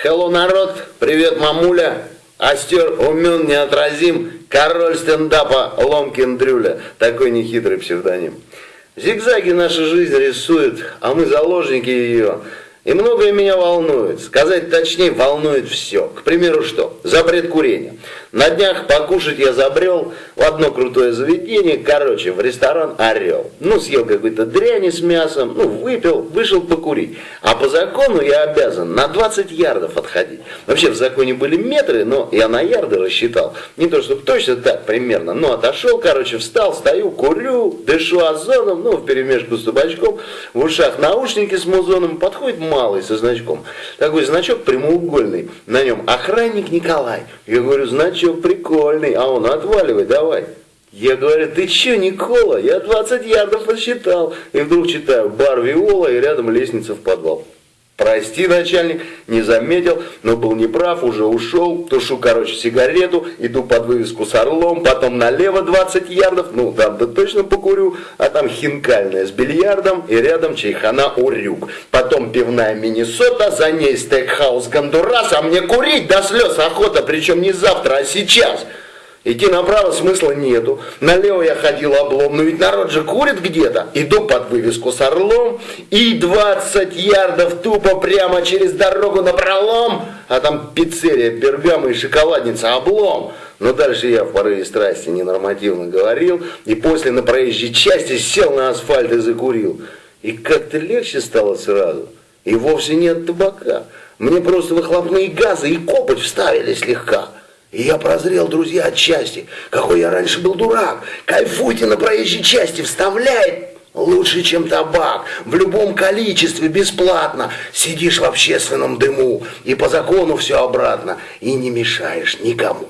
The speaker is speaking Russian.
Хелло, народ! Привет, мамуля! Остер умен, неотразим, король стендапа Ломкин Дрюля. Такой нехитрый псевдоним. Зигзаги наша жизнь рисует, а мы заложники ее. И многое меня волнует. Сказать точнее, волнует все. К примеру, что? Запрет курения. На днях покушать я забрел в одно крутое заведение, короче, в ресторан «Орел». Ну, съел какой-то дряни с мясом, ну, выпил, вышел покурить. А по закону я обязан на 20 ярдов отходить. Вообще в законе были метры, но я на ярды рассчитал. Не то, чтобы точно так примерно, но отошел, короче, встал, стою, курю, дышу озоном, ну, в перемешку с табачком, в ушах наушники с музоном, подходит малый со значком. Такой значок прямоугольный, на нем охранник Николай. Я говорю, значит, значок прикольный, а он отваливай, давай. Я говорю, ты че, Никола? Я 20 ярдов посчитал. И вдруг читаю, бар Виола и рядом лестница в подвал. Прости, начальник, не заметил, но был неправ, уже ушел, тушу, короче, сигарету, иду под вывеску с орлом, потом налево 20 ярдов, ну там да точно покурю, а там хинкальная с бильярдом и рядом чайхана Урюк. Потом пивная Миннесота, за ней стейкхаус Гондурас, а мне курить до слез охота, причем не завтра, а сейчас. Идти направо смысла нету. Налево я ходил облом, но ведь народ же курит где-то. Иду под вывеску с орлом и 20 ярдов тупо прямо через дорогу на пролом. А там пиццерия, пергама и шоколадница, облом. Но дальше я в порыве страсти ненормативно говорил. И после на проезжей части сел на асфальт и закурил. И как-то легче стало сразу. И вовсе нет табака. Мне просто выхлопные газы и копоть вставили слегка. И я прозрел, друзья, от счастья. Какой я раньше был дурак. Кайфуйте на проезжей части, вставляет лучше, чем табак. В любом количестве, бесплатно. Сидишь в общественном дыму. И по закону все обратно. И не мешаешь никому.